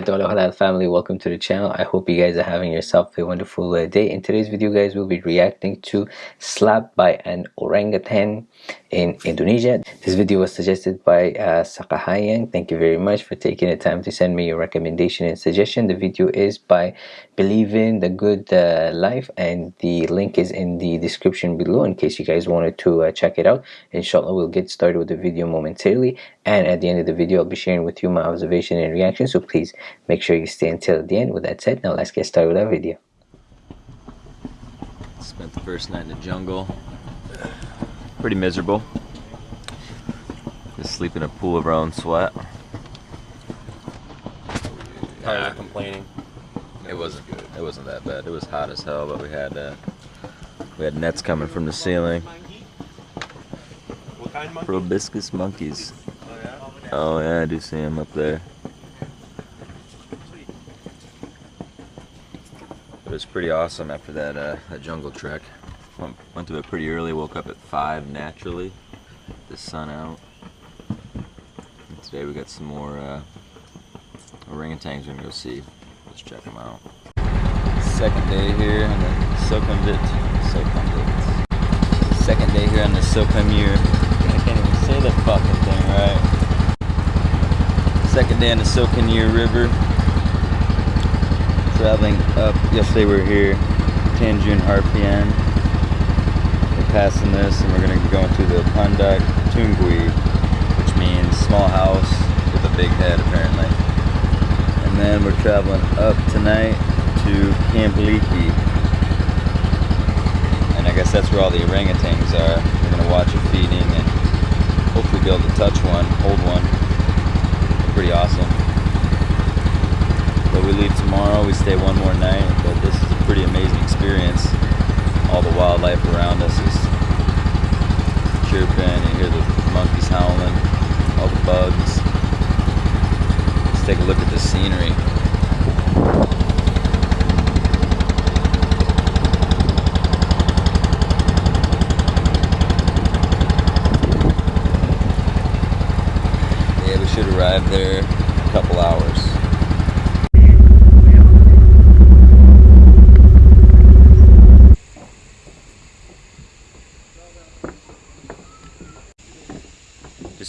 gente con wabarakatuh family welcome to the channel. I hope you guys are having yourself a wonderful uh, day. In today's video guys we'll be reacting to slap by an orangutan in Indonesia. This video was suggested by uh, Sakahayang thank you very much for taking the time to send me your recommendation and suggestion. The video is by Believe in the Good uh, Life and the link is in the description below in case you guys wanted to uh, check it out. Inshallah we'll get started with the video momentarily. And at the end of the video I'll be sharing with you my observation and reaction. So please make sure you stay until the end. With that said now let's get started with our video. Spent the first night in the jungle. Pretty miserable. Just sleep in a pool of our own sweat. Yeah. not complaining? It wasn't good. It wasn't that bad. It was hot as hell but we had uh, we had nets coming from the ceiling. Proboscis monkeys. Oh yeah, I do see them up there. It was pretty awesome after that, uh, that jungle trek. Went, went to bed pretty early, woke up at 5 naturally, the sun out. And today we got some more uh, orangutans we're gonna go see. Let's check them out. Second day here on the. Sukhumvit. Second day here on the Sukhumvit. I can't even say the fucking thing right. Second day on the Sekonyer River. Traveling up, uh, yesterday we were here, Tanjung Harapan. We're passing this and we're going to be going to the Pondok Tanggui, which means small house with a big head apparently. And then we're traveling up tonight to Camp Leakey. And I guess that's where all the orangutans are. We're going to watch it feeding and hopefully be able to touch one, hold one pretty awesome. But we leave tomorrow, we stay one more night, but this is a pretty amazing experience. All the wildlife around us is chirping, you hear the monkeys howling, all the bugs. Let's take a look at the scenery. Yeah, we should arrive there a couple hours.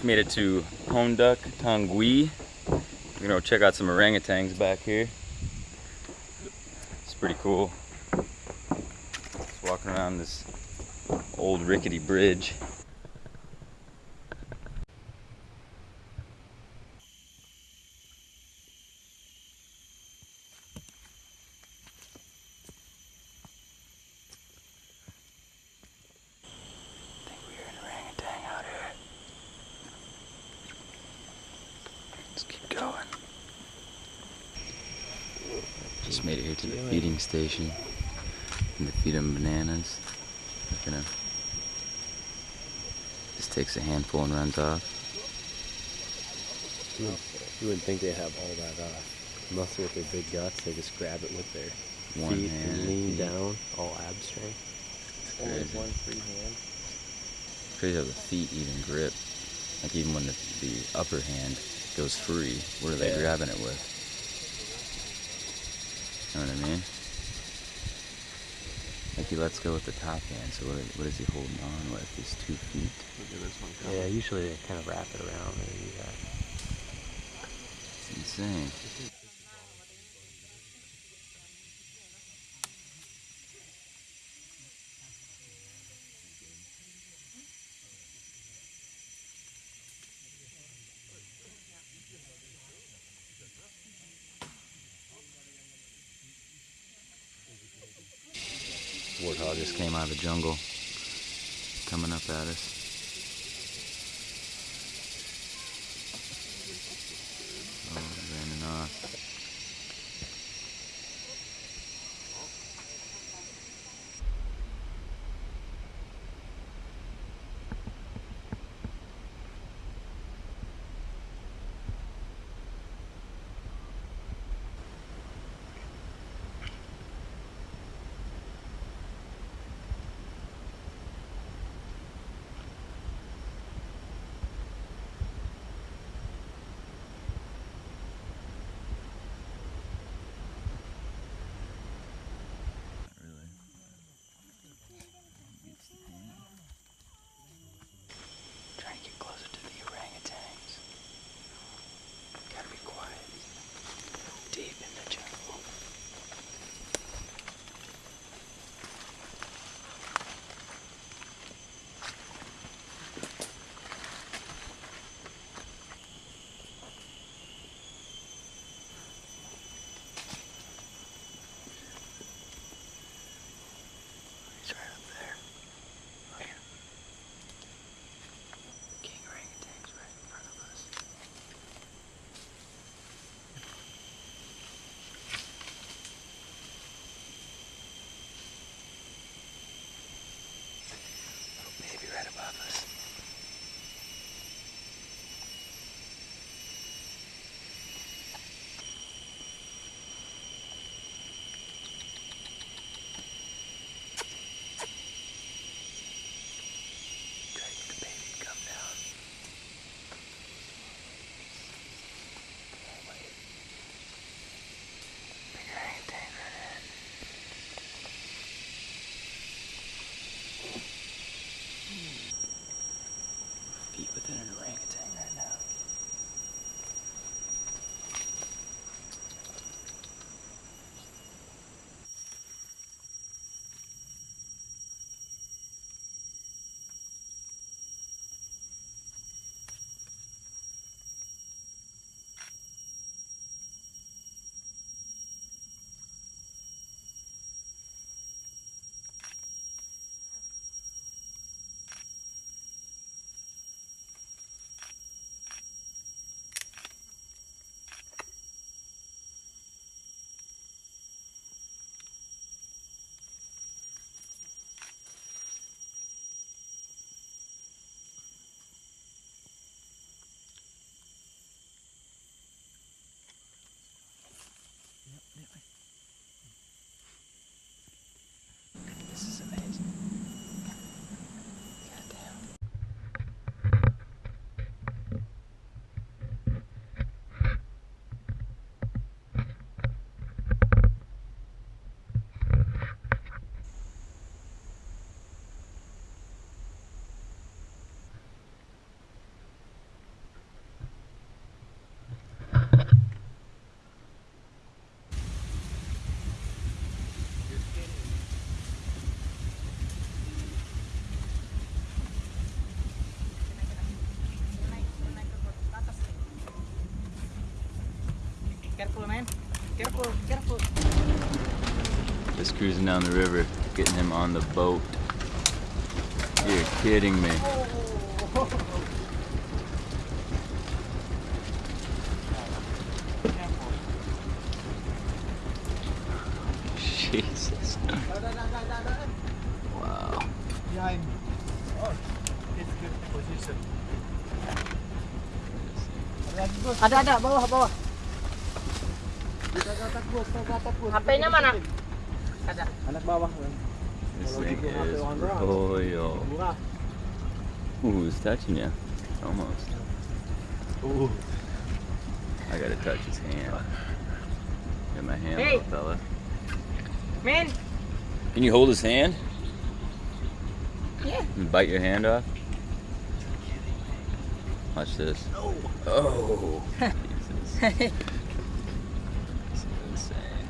Just made it to Pondok Tanggui. We're gonna check out some orangutans back here. It's pretty cool. Just walking around this old rickety bridge. Just made it here to the feeding station. And to feed them bananas. Gonna just takes a handful and runs off. You, would, you wouldn't think they have all that uh, muscle with their big guts. They just grab it with their one feet hand, and lean down, all ab strength. It's one free hand. Crazy how the feet even grip. Like even when the, the upper hand goes free, what are they yeah. grabbing it with? You know what I mean? Like he lets go with the top hand, so what, what is he holding on with? His two feet? Yeah, usually they kind of wrap it around and do. Uh, it's insane. Warthog just came out of the jungle, coming up at us. Careful, man. Careful, careful. Just cruising down the river, getting him on the boat. You're kidding me. Jesus. Wow. Behind. Oh, it's good position. Ada ada bawah bawah. HP-nya mana? Ah. Ada. Anak bawah. This thing is orang royal. Ooh, it's touching you. Almost. Ooh. I gotta touch his hand. Get my hand, Hey. little fella. Man. Can you hold his hand? Yeah. And bite your hand off? Watch this. Oh. Jesus. This is insane.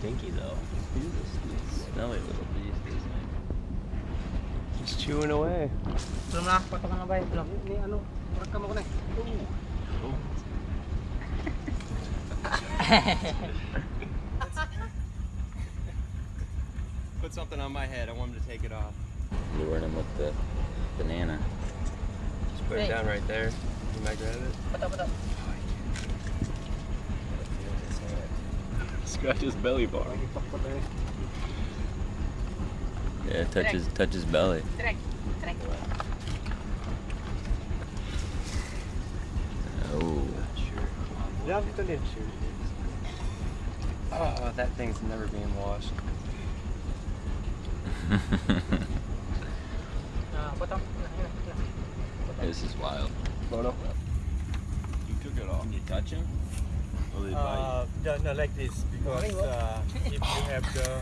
Stinky though. He's a sweet, smelly little beast, isn't he? Just chewing away. Belum lah, potongan apa ya? Belum. Ini anu, rekam ako na. Put something on my head. I want him to take it off. Luring him with the banana. Just put Hey. it down right there. You might grab it. Betul betul. Scratch his belly bar. Yeah, touch his, touch his belly. Trek, trek. Oh. Yeah, dito din. Oh, that thing's never being washed. Nah, potong. Nah, nah, nah. this is wild. Photo. You took it off. Can you touch him? Uh, no, no, like this because uh, if you have the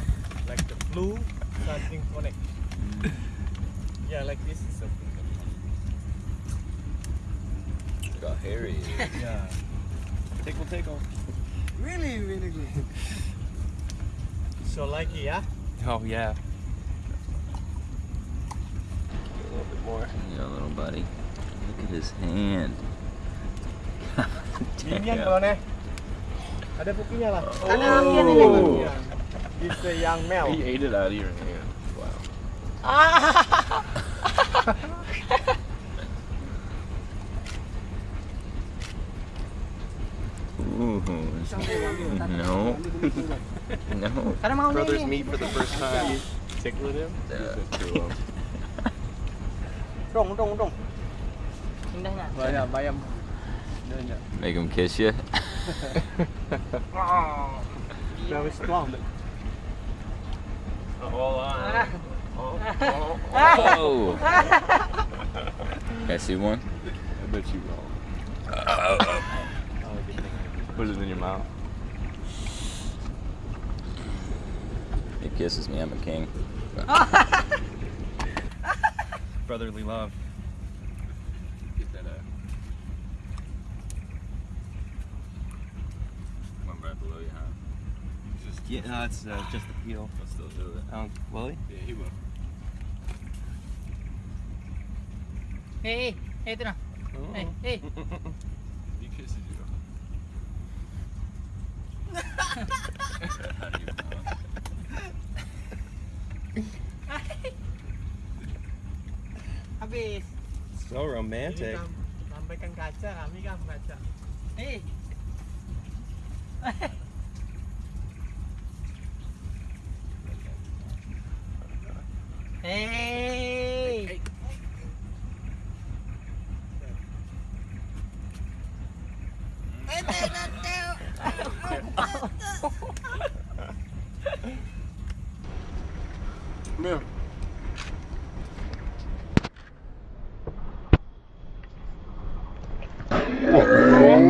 like the flu, something connect. Yeah, like this is something. Look how hairy he is. Yeah. Tickle, tickle. Really, really good. So like yeah. Oh, yeah. A little bit more. Yeah, little buddy. Look at his hand. Ini yang Damn. Ada bukinya lah. Ada apian ini. Oh. Yeah. It's a young male. He ate it out of your hand. Wow. Ooh. No. No. Mau Brothers meet for the first time. Tickling him? Yeah. Dong, dong, dong. Indahnya. Bayam, bayam. Make him kiss you. Oh. Very strong. Hold on. Ah. Oh, Oh. Can I see one? I bet you will. Put it in your mouth. He kisses me. I'm a king. Brotherly love. Get that out. One right below you, huh? Just, yeah, no, it's uh, just the peel. I'll still do it. Um, will he? Yeah, he will. Hey, hey, itu nah. Hei, hei. He kisses you. How do you know? Habis. So romantic. Ini kaca, kami kan kaca. Hei.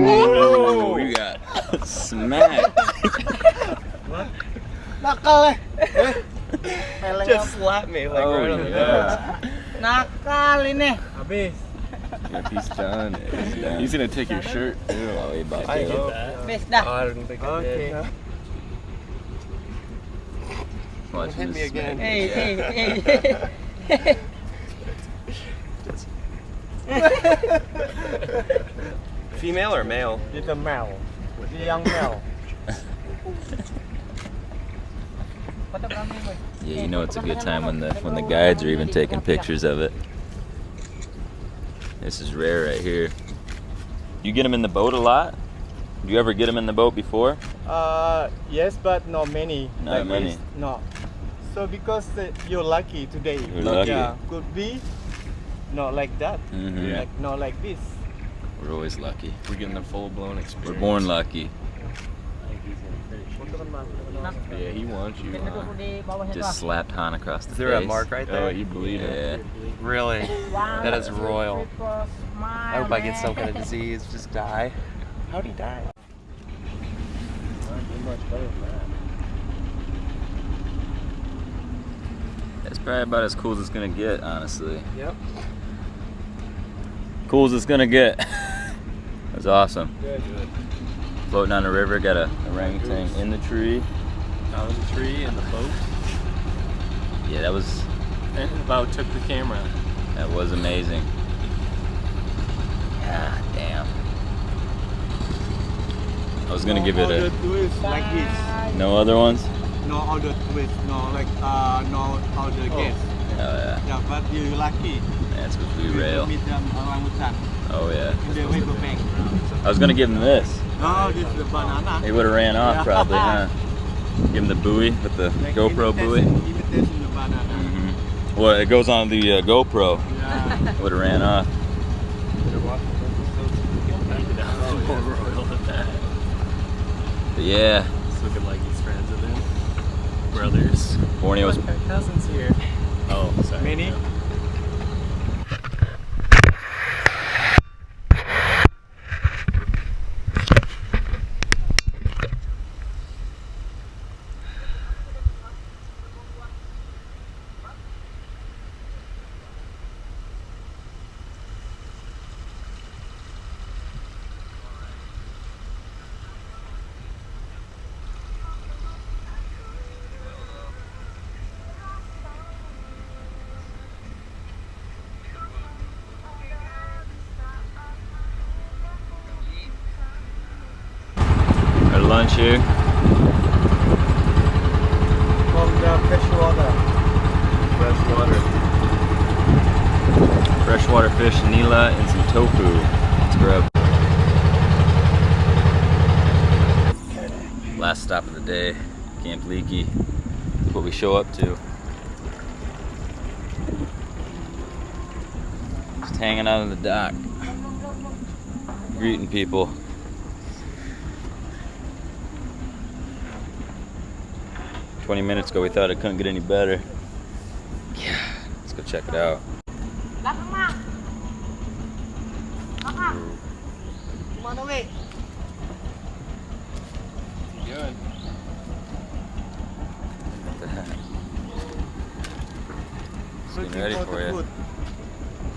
Oh, you got smacked. Nakal eh. Just slap me like Oh, right on the yeah. Nakal ini. Habis. Yep, he's done. He's done. He's gonna take your shirt. Too. Oh, he about I to. hope. Habis dah. I don't think I Okay. Did. Watch Hit me again. smack Hei, you. hei, Yeah. hei. Female or male? It's a male. The young male. Yeah, you know it's a good time when the when the guides are even taking pictures of it. This is rare right here. You get them in the boat a lot? Do you ever get them in the boat before? Uh, yes, but not many. Not like many. This. No. So because uh, you're lucky today. You're lucky. Yeah, could be not like that. Mhm. Like not like this. We're always lucky. We're getting a full blown experience. We're born lucky. Yeah, he wants you. huh? Just slapped Han across the Is there a face. mark right there? Oh, you believe it? Yeah. Really? That is royal. I hope I get some kind of disease, just die. How'd he die? That's probably about as cool as it's gonna get, honestly. Yep. Cool as it's gonna get. That's awesome. Good. Floating on the river, got a orangutan in the tree. Out of the tree and the boat. Yeah, that was And about took the camera. that was amazing. God damn. I was gonna no give it a twist like this. no other ones. No other twist. No like uh no other guest. Oh yeah, Yeah, but you're lucky. that's what we You rail. meet them orangutan Oh yeah. in the river bank. I was gonna give him this. No, this is the banana. He would have ran off Yeah. probably, huh? Give him the buoy with the Like GoPro buoy. imitation- Imitation the banana. hmm Well, it goes on the uh, GoPro. Yeah. Would have ran off. But yeah, It's looking like he's friends with him. Brothers. Borneo's Look, our cousin's here. Oh, sorry. Many? Our lunch here. From the fresh water. Fresh water. Freshwater fish, nila, and some tofu. Let's grab. Last stop of the day, Camp Leakey. That's what we show up to. Just hanging out on the dock. Greeting people. Twenty minutes ago we thought it couldn't get any better. Yeah, let's go check it out. Good. Getting Looking ready for for the you.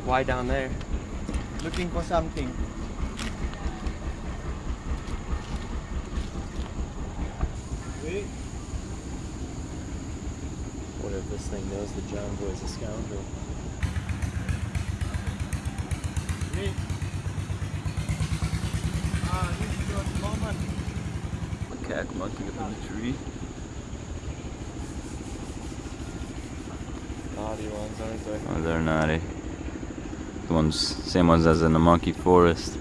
Why down there? Looking for something. What if this thing knows the John Boy's a scoundrel? Ah, this is your moment. Macaque monkey up in the tree. Naughty ones, aren't they? Oh, they're naughty. The ones, same ones as in the monkey forest.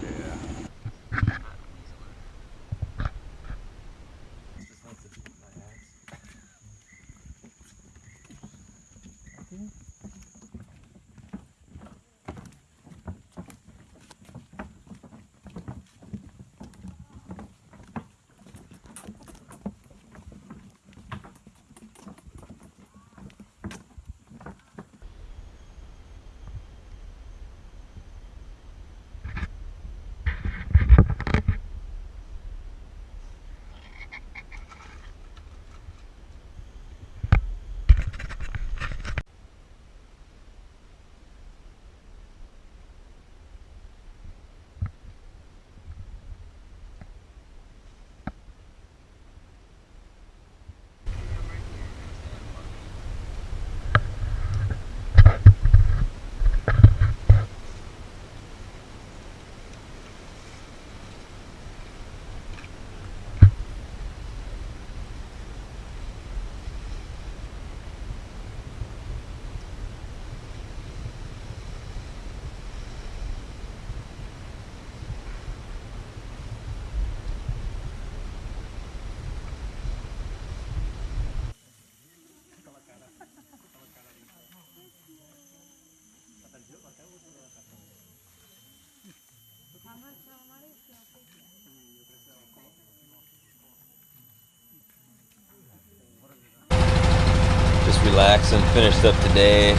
Just relaxing. Finished up today.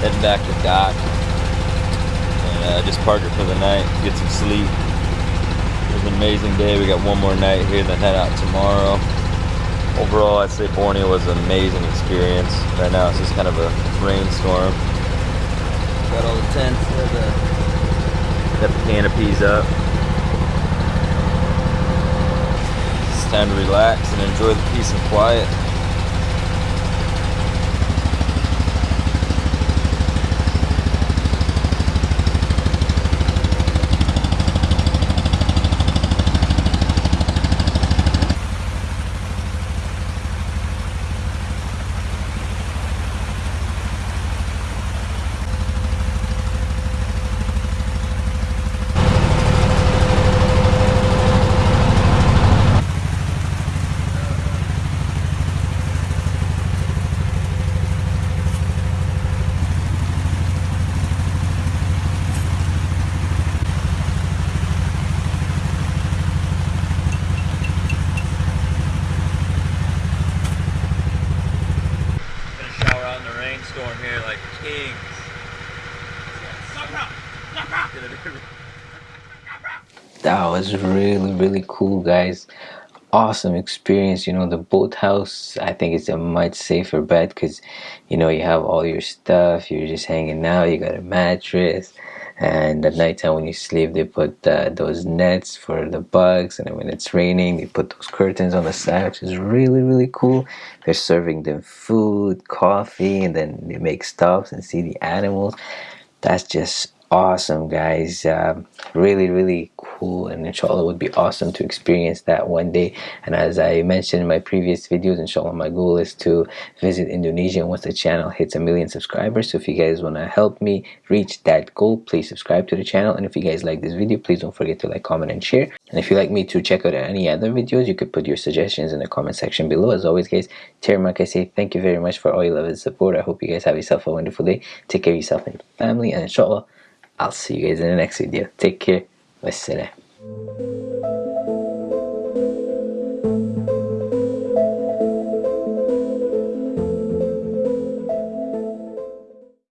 Heading back to dock. And uh, just park it for the night. Get some sleep. It was an amazing day. We got one more night here, then head out tomorrow. Overall, I'd say Borneo was an amazing experience. Right now, it's just kind of a rainstorm. Got all the tents, got the, got the canopies up. It's time to relax and enjoy the peace and quiet. Gonna shower out in the rainstorm here like kings. that was really really cool guys. Awesome experience you know the boathouse. I think it's a much safer bet because you know you have all your stuff you're just hanging out you got a mattress and at nighttime when you sleep they put uh, those nets for the bugs and when it's raining they put those curtains on the side which is really really cool. They're serving them food coffee and then they make stops and see the animals. That's just awesome guys. Um, really really cool and inshallah it would be awesome to experience that one day. And as I mentioned in my previous videos inshallah my goal is to visit Indonesia. Once the channel hits a million subscribers so if you guys want to help me reach that goal please subscribe to the channel. And if you guys like this video please don't forget to like comment and share. And if you'd like me to check out any other videos you could put your suggestions in the comment section below. As always guys Termak I say thank you very much for all your love and support. I hope you guys have yourself a wonderful day. Take care of yourself and your family. And inshallah I'll see you guys in the next video. Take care. essere.